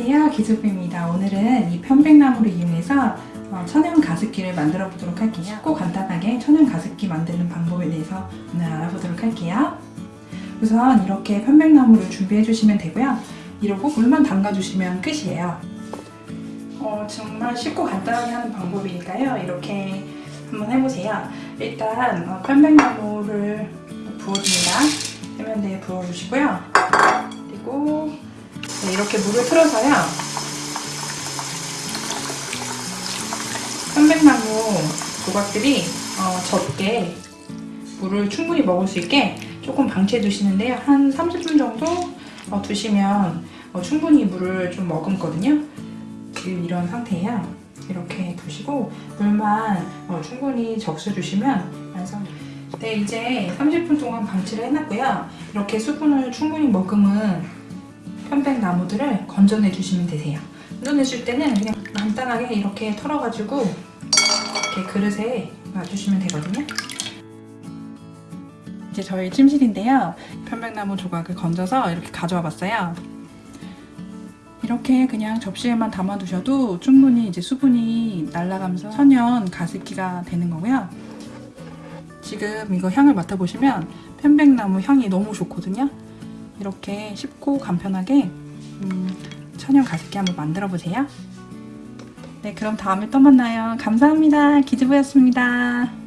안녕하세요 기즈부입니다. 오늘은 이 편백나무를 이용해서 어, 천연 가습기를 만들어 보도록 할게요. 쉽고 간단하게 천연 가습기 만드는 방법에 대해서 오늘 알아보도록 할게요. 우선 이렇게 편백나무를 준비해 주시면 되고요. 이러고 물만 담가 주시면 끝이에요. 어, 정말 쉽고 간단하게 하는 방법이니까요. 이렇게 한번 해보세요. 일단 어, 편백나무를 부어줍니다. 세면대에 부어주시고요. 그리고 네, 이렇게 물을 틀어서요. 편백나무 조각들이 어, 젖게 물을 충분히 먹을 수 있게 조금 방치해 두시는데요. 한 30분 정도 어, 두시면 어, 충분히 물을 좀 머금거든요. 지금 이런 상태예요. 이렇게 두시고 물만 어, 충분히 적셔 주시면 완성입니다. 네, 이제 30분 동안 방치를 해놨고요. 이렇게 수분을 충분히 머금은 편백 나무들을 건져내 주시면 되세요. 건져내실 때는 그냥 간단하게 이렇게 털어가지고 이렇게 그릇에 놔주시면 되거든요. 이제 저희 찜실인데요. 편백나무 조각을 건져서 이렇게 가져와 봤어요. 이렇게 그냥 접시에만 담아 두셔도 충분히 이제 수분이 날아가면서 천연 가습기가 되는 거고요. 지금 이거 향을 맡아보시면 편백나무 향이 너무 좋거든요. 이렇게 쉽고 간편하게 음, 천연 가습기 한번 만들어 보세요. 네, 그럼 다음에 또 만나요. 감사합니다. 기즈부였습니다.